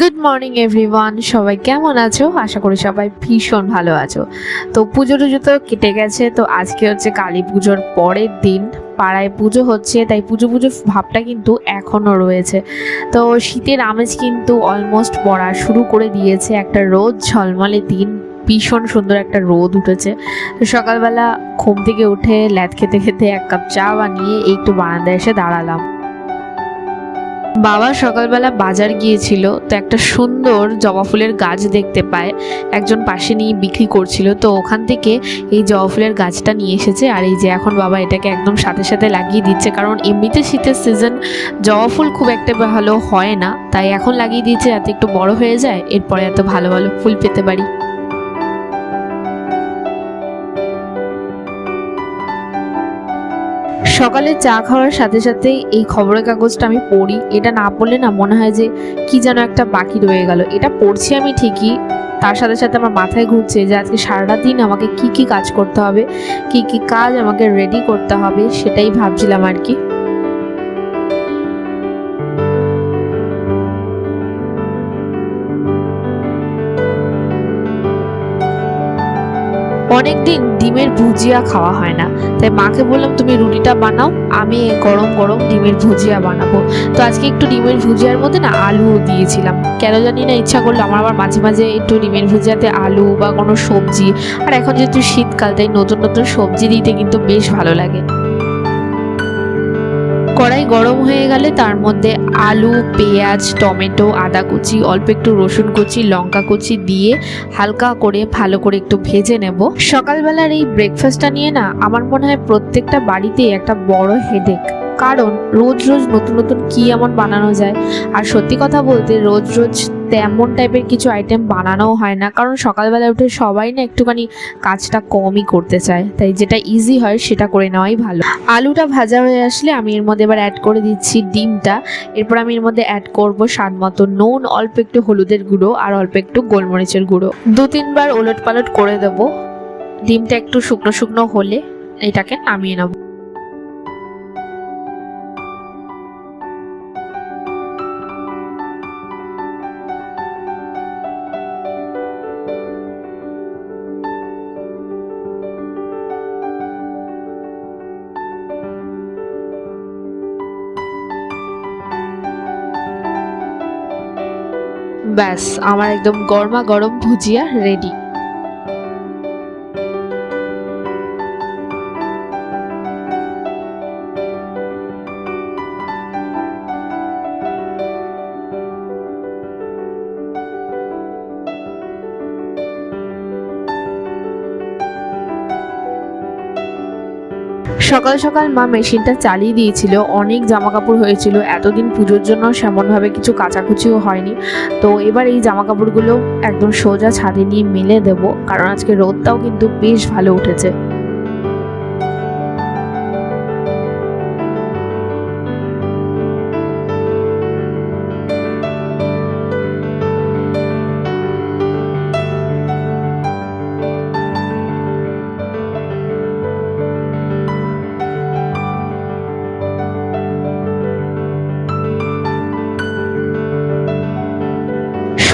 Good morning everyone সবাই কেমন আছো? আশা করি সবাই ভীষণ ভালো আছো। তো পুজো টুজো তো কেটে গেছে, তো আজকে হচ্ছে কালী পুজোর পরের দিন। পাড়ায় পুজো হচ্ছে, তাই পুজো পুজো ভাবটা কিন্তু এখনও রয়েছে। তো শীতের আমেজ কিন্তু অলমোস্ট পড়া শুরু করে দিয়েছে। একটা রোদ, ঝলমলে দিন, ভীষণ সুন্দর একটা রোদ উঠেছে। তো সকালবেলা ঘুম থেকে উঠে ল্যাদ খেতে খেতে এক কাপ চা বানিয়ে একটু বারান্দায় এসে দাঁড়ালাম। বাবা সকালবেলা বাজার গিয়েছিল, তো একটা সুন্দর জবা ফুলের গাছ দেখতে পায়। একজন পাশে নিয়ে বিক্রি করছিল, তো ওখান থেকে এই জবা ফুলের গাছটা নিয়ে এসেছে। আর এই যে এখন বাবা এটাকে একদম সাথে সাথে লাগিয়ে দিচ্ছে, কারণ এমনিতে শীতের সিজন জবা ফুল খুব একটা ভালো হয় না, তাই এখন লাগিয়ে দিচ্ছে যাতে একটু বড় হয়ে যায়, এরপরে এত ভালো ভালো ফুল পেতে পারি। সকালে চা খাওয়ার সাথে সাথে এই খবরের কাগজটা আমি পড়ি। এটা না পড়লে না মনে হয় যে কি যেন একটা বাকি রয়ে গেল। এটা পড়ছি আমি ঠিকই। তার সাথে সাথে আমার মাথায় ঘুরছে যে আজকে সারাটা দিন আমাকে কি কি কাজ করতে হবে, কি কি কাজ আমাকে রেডি করতে হবে, সেটাই ভাবছিলাম আর কি। অনেকদিন ডিমের ভুজিয়া খাওয়া হয় না। তাই মাকে বললাম, তুমি রুটিটা বানাও, আমি গরম গরম ডিমের ভুজিয়া বানাবো। তো আজকে একটু ডিমের ভুজিয়ার মধ্যে না আলুও দিয়েছিলাম। কেন জানি না ইচ্ছা করল, আমার আবার মাঝে মাঝে একটু ডিমের ভুজিয়াতে আলু বা কোনো সবজি। আর এখন যেহেতু শীতকাল, তাই নতুন নতুন সবজি দিতে কিন্তু বেশ ভালো লাগে। কড়াই গরম হয়ে গেলে তার মধ্যে আলু, পেঁয়াজ, টমেটো, আদা কুচি, অল্প একটু রসুন কুচি, লঙ্কা কুচি দিয়ে হালকা করে ভালো করে একটু ভেজে নেব। সকালবেলার এই ব্রেকফাস্টটা নিয়ে না আমার মনে হয় প্রত্যেকটা বাড়িতেই একটা বড় হেডেক কারণ রোজ রোজ নতুন নতুন কি এমন বানানো যায়। আর সত্যি কথা বলতে রোজ রোজ তেমন টাইপের কিছু আইটেম বানানোও হয় না। কারণ সকালবেলা উঠে সবাই না একটুখানি কাজটা কমই করতে চায়। তাই যেটা ইজি হয় সেটা করে নেওয়াই ভালো। আলুটা ভাজা হয়ে আসলে আমি এর মধ্যে এবার অ্যাড করে দিচ্ছি ডিমটা। এরপর আমি এর মধ্যে অ্যাড করব স্বাদ মতো নুন, অল্প একটু হলুদের গুঁড়ো আর অল্প একটু গোলমরিচের গুঁড়ো। দু তিনবার ওলট পালট করে দেবো। ডিমটা একটু শুকনো শুকনো হলে এটাকে নামিয়ে নেব। ব্যাস আমার একদম গরমা গরম ভুজিয়া রেডি সকাল সকাল মা মেশিনটা চালিয়ে দিয়েছিল। অনেক জামা কাপড় হয়েছিল। এতদিন পুজোর জন্য সেমনভাবে কিছু কাচাকুচিও হয়নি। তো এবার এই জামা কাপড়গুলো একদম সোজা ছাদে নিয়ে মেলে দেব। কারণ আজকে রোদটাও কিন্তু বেশ ভালো উঠেছে।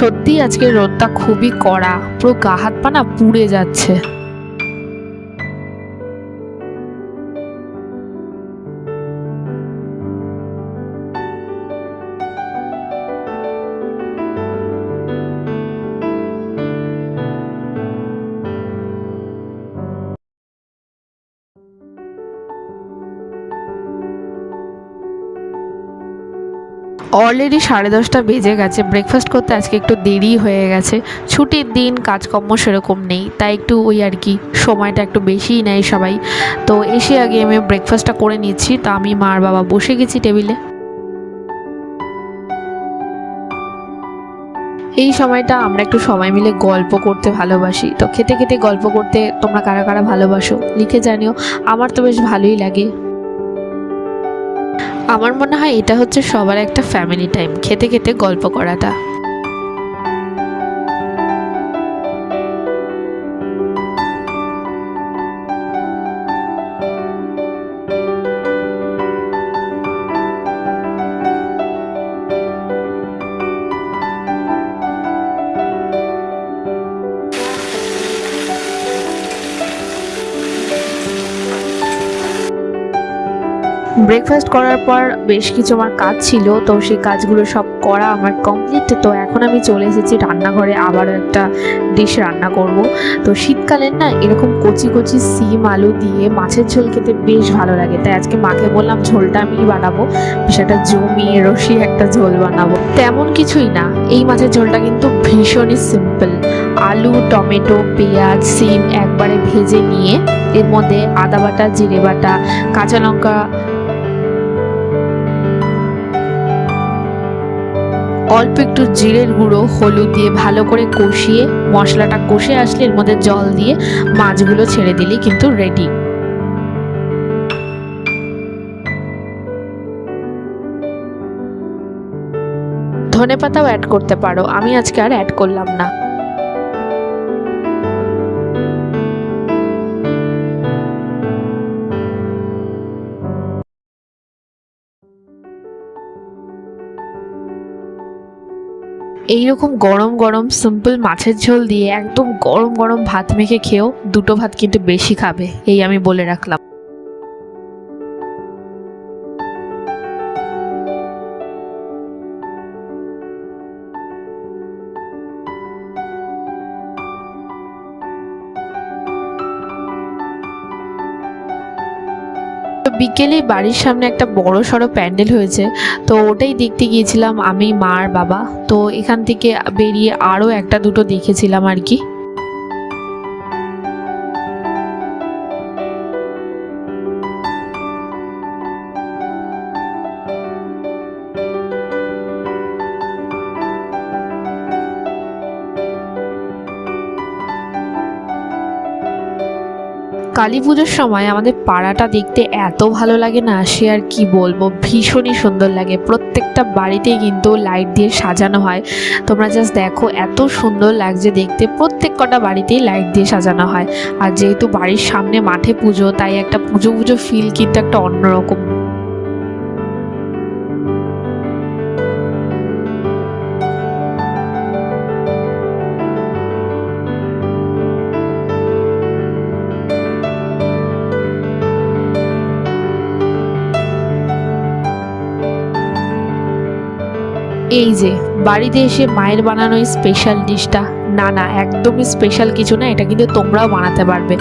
সত্যি আজকে রোদটা খুবই কড়া। পুরো গা হাত পা না পুড়ে যাচ্ছে। অলরেডি সাড়ে দশটা বেজে গেছে। ব্রেকফাস্ট করতে আজকে একটু দেরি হয়ে গেছে। ছুটির দিন, কাজকর্ম সেরকম নেই। তাই একটু ওই আর কি, সময়টা একটু বেশিই নেয় সবাই। তো এসে আগে আমি ব্রেকফাস্টটা করে নিচ্ছি। তো আমি মার বাবা বসে গেছি টেবিলে। এই সময়টা আমরা একটু সবাই মিলে গল্প করতে ভালোবাসি। তো খেতে খেতে গল্প করতে তোমরা কারা কারা ভালোবাসো, লিখে জানিও। আমার তো বেশ ভালোই লাগে। আমার মনে হয় এটা হচ্ছে সবার একটা ফ্যামিলি টাইম খেতে খেতে গল্প করাটা। ব্রেকফাস্ট করার পর বেশ কিছু আমার কাজ ছিল, তো সেই কাজগুলো সব করা আমার কমপ্লিট তো এখন আমি চলে এসেছি রান্নাঘরে আবারও একটা ডিশ রান্না করব। তো শীতকালের না এরকম কচি কচি সিম, আলু দিয়ে মাছের ঝোল খেতে বেশ ভালো লাগে। তাই আজকে মাকে বললাম, ঝোলটা আমি বানাবো। একটা জমিয়ে রসি একটা ঝোল বানাবো। তেমন কিছুই না, এই মাছের ঝোলটা কিন্তু ভীষণই সিম্পল আলু, টমেটো, পেঁয়াজ, সিম একবারে ভেজে নিয়ে এর মধ্যে আদা বাটা, জিরে বাটা, কাঁচা লঙ্কা অল্প একটু জিরের গুঁড়ো, হলুদ দিয়ে ভালো করে কষিয়ে, মশলাটা কষে আসলে এর মধ্যে জল দিয়ে মাছগুলো ছেড়ে দিলেই কিন্তু রেডি ধনে পাতাও অ্যাড করতে পারো। আমি আজকে আর অ্যাড করলাম না। এইরকম গরম গরম সিম্পল মাছের ঝোল দিয়ে একদম গরম গরম ভাত মেখে খেয়েও দুটো ভাত কিন্তু বেশি খাবে, এই আমি বলে রাখলাম। বিকেলে বাড়ির সামনে একটা বড় সড়ো প্যান্ডেল হয়েছে, তো ওটাই দেখতে গিয়েছিলাম আমি, মা আর বাবা। তো এখান থেকে বেরিয়ে আরও একটা দুটো দেখেছিলাম আর কি। কালী পুজোর সময় আমাদের পাড়াটা দেখতে এত ভালো লাগে না, সে আর কি বলব? ভীষণই সুন্দর লাগে। প্রত্যেকটা বাড়িতেই কিন্তু লাইট দিয়ে সাজানো হয়। তোমরা জাস্ট দেখো, এত সুন্দর লাগছে দেখতে। প্রত্যেক কটা বাড়িতেই লাইট দিয়ে সাজানো হয়। আর যেহেতু বাড়ির সামনে মাঠে পুজো, তাই একটা পুজো পুজো ফিল কিন্তু একটা অন্যরকম। এই যে, বাড়িতে এসে মায়ের বানানো স্পেশাল ডিশটা, না না, একদমই স্পেশাল কিছু না, এটা কিন্তু তোমরাও বানাতে পারবে।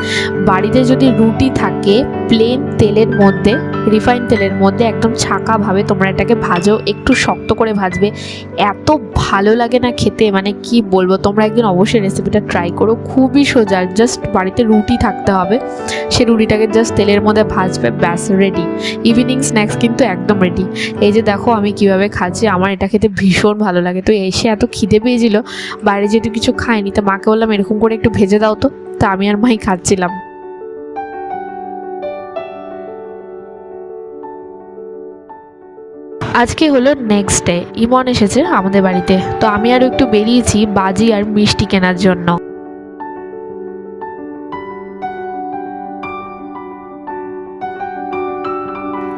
বাড়িতে যদি রুটি থাকে প্লেন তেলের মধ্যে রিফাইন তেলের মধ্যে একদম ছাকাভাবে তোমরা এটাকে ভাজো, একটু শক্ত করে ভাজবে। এত ভালো লাগে না খেতে মানে কি বলব, তোমরা একদিন অবশ্যই রেসিপিটা ট্রাই করো, খুবই সোজা জাস্ট বাড়িতে রুটি থাকতে হবে। সে রুটিটাকে জাস্ট তেলের মধ্যে ভাজবে, ব্যাস রেডি ইভিনিং স্ন্যাক্স কিন্তু একদম রেডি এই যে দেখো আমি কীভাবে খাচ্ছি, আমার এটা খেতে ভীষণ ভালো লাগে। তো এসে এত খিদে পেয়েছিল, বাইরে যেহেতু কিছু খাইনি, তো মাকে বললাম এরকম করে একটু ভেজে দাও তো। তা আমি আর মাই খাচ্ছিলাম। আজকে হলো নেক্সট ডে ইমন এসেছে আমাদের বাড়িতে। তো আমি আরও একটু বেরিয়েছি বাজি আর মিষ্টি কেনার জন্য।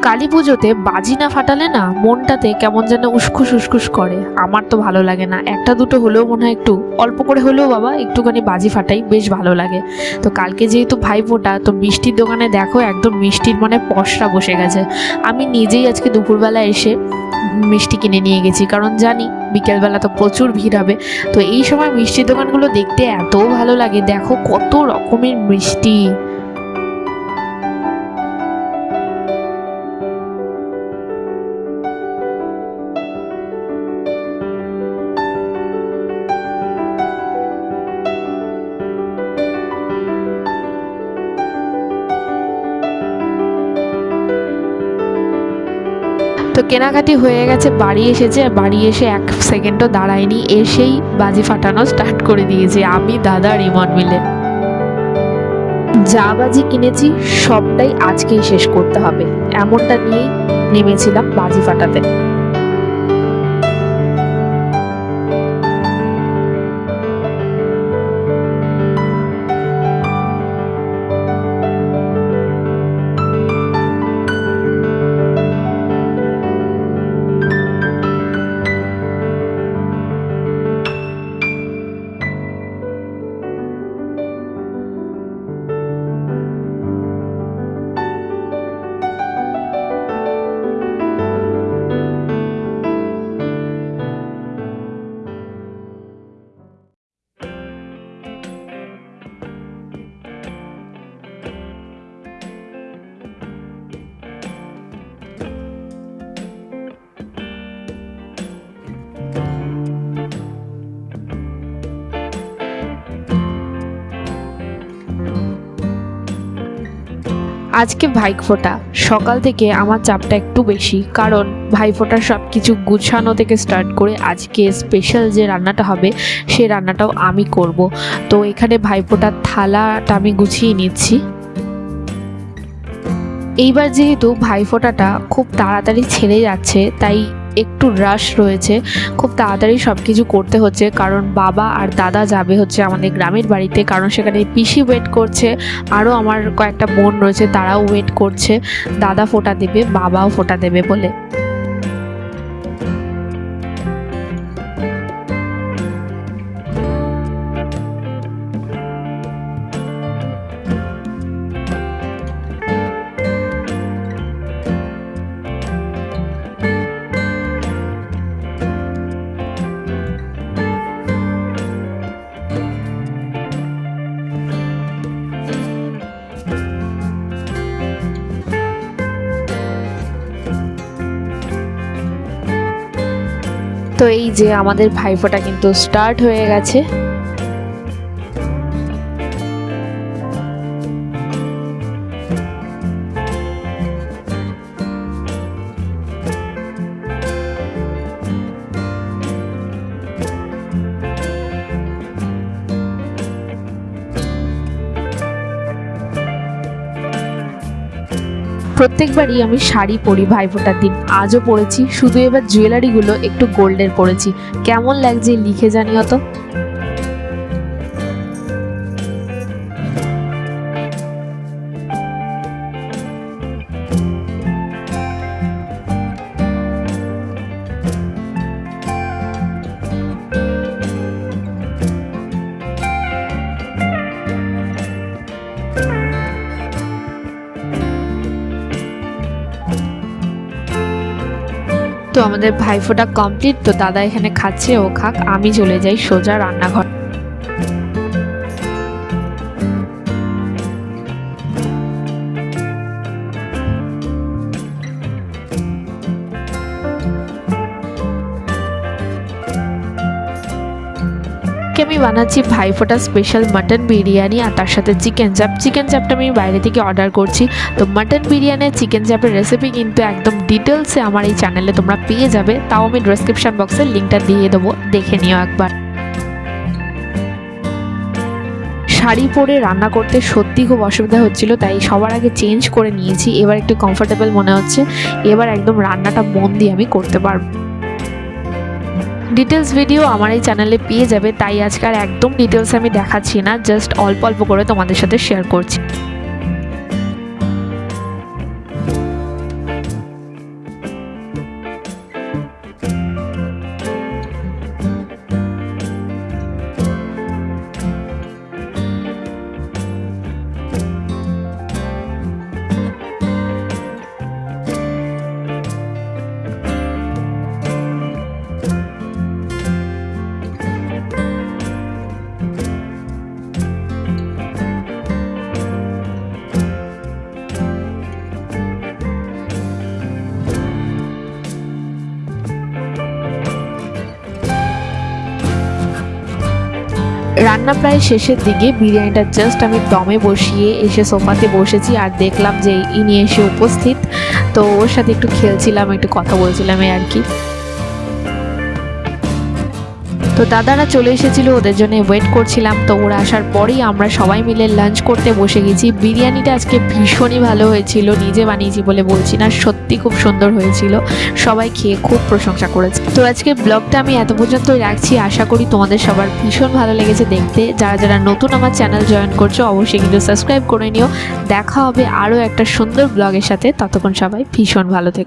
কালী পুজোতে বাজি না ফাটালে না মনটাতে কেমন যেন উসখুস উসখুস করে। আমার তো ভালো লাগে না। একটা দুটো হলেও মনে হয় একটু অল্প করে হলেও বাবা একটুখানি বাজি ফাটাই, বেশ ভালো লাগে। তো কালকে যেহেতু ভাই ফোটা তো মিষ্টির দোকানে দেখো একদম মিষ্টির মানে পশরা বসে গেছে। আমি নিজেই আজকে দুপুরবেলা এসে মিষ্টি কিনে নিয়ে গেছি। কারণ জানি বিকেলবেলা তো প্রচুর ভিড় হবে। তো এই সময় মিষ্টির দোকানগুলো দেখতে এত ভালো লাগে। দেখো কত রকমের মিষ্টি। কেনাকাটি হয়ে গেছে, বাড়ি এসেছে, বাড়ি এসে এক সেকেন্ডও দাঁড়ায়নি, এসেই বাজি ফাটানো স্টার্ট করে দিয়েছে, আমি, দাদা রিমন মিলে। যা বাজি কিনেছি, সবটাই আজকেই শেষ করতে হবে, এমনটা নিয়েই নেমেছিলাম বাজি ফাটাতে। আজকে ভাইফোঁটা। সকাল থেকে আমার চাপটা একটু বেশি, কারণ ভাইফোঁটার সব কিছু গুছানো থেকে স্টার্ট করে আজকে স্পেশাল যে রান্নাটা হবে, সে রান্নাটাও আমি করব। তো এখানে ভাইফোঁটার থালাটা আমি গুছিয়ে নিচ্ছি। এইবার যেহেতু ভাইফোঁটাটা খুব তাড়াতাড়ি ছেড়ে যাচ্ছে, তাই একটু রাশ রয়েছে। খুব তাড়াতাড়ি সব কিছু করতে হচ্ছে, কারণ বাবা আর দাদা যাবে হচ্ছে আমাদের গ্রামের বাড়িতে, কারণ সেখানে পিসি ওয়েট করছে আরও আমার কয়েকটা বোন রয়েছে, তারাও ওয়েট করছে। দাদা ফোটা দেবে, বাবাও ফোটা দেবে বলে। তো এই যে আমাদের ভাইফোঁটা কিন্তু স্টার্ট হয়ে গেছে। প্রত্যেকবারই আমি শাড়ি পরি, ভাইফোঁটার দিন। আজও পরেছি, শুধু এবার জুয়েলারিগুলো একটু গোল্ডের পরেছি। কেমন লাগছে লিখে জানিও তো। তো আমাদের ভাইফোঁটা কমপ্লিট তো দাদা এখানে খাচ্ছে, ও খাক, আমি চলে যাই সোজা রান্নাঘর। আমি বানাচ্ছি ভাইফোঁটা স্পেশাল মাটন বিরিয়ানি আর তার সাথে চিকেন চাপ চিকেন চাপটা আমি বাইরে থেকে অর্ডার করছি। তো মাটন বিরিয়ানি আর চিকেন চাপের রেসিপি কিন্তু একদম ডিটেলসে আমার এই চ্যানেলে তোমরা পেয়ে যাবে। তাও আমি ডিসক্রিপশন বক্সে লিঙ্কটা দিয়ে দেবো। দেখে নিও একবার। শাড়ি পরে রান্না করতে সত্যি খুব অসুবিধা হচ্ছিল, তাই সবার আগে চেঞ্জ করে নিয়েছি। এবার একটু কমফোর্টেবল মনে হচ্ছে। এবার একদম রান্নাটা মন দিয়ে আমি করতে পারব। ডিটেলস ভিডিও আমার এই চ্যানেলে পেয়ে যাবে, তাই আজকে আর একদম ডিটেলস আমি দেখাচ্ছি না জাস্ট অল্প অল্প করে তোমাদের সাথে শেয়ার করছি। রান্না প্রায় শেষের দিকে, বিরিয়ানিটা জাস্ট আমি দমে বসিয়ে এসে সোফাতে বসেছি আর দেখলাম যে ইনি এসে উপস্থিত। তো ওর সাথে একটু খেলছিলাম, একটু কথা বলছিলাম আর কি। তো দাদারা চলে এসেছিল, ওদের জন্য ওয়েট করছিলাম। তো ওরা আসার পরেই আমরা সবাই মিলে লাঞ্চ করতে বসে গেছি। বিরিয়ানিটা আজকে ভীষণই ভালো হয়েছিল, নিজে বানিয়েছি বলে বলছি না, সত্যি খুব সুন্দর হয়েছিল। সবাই খেয়ে খুব প্রশংসা করেছে। তো আজকে ব্লগটা আমি এত পর্যন্তই রাখছি। আশা করি তোমাদের সবার ভীষণ ভালো লেগেছে দেখতে। যারা যারা নতুন আমার চ্যানেল জয়েন করছ, অবশ্যই কিন্তু সাবস্ক্রাইব করে নিও। দেখা হবে আরও একটা সুন্দর ব্লগের সাথে। ততক্ষণ সবাই ভীষণ ভালো থেকো।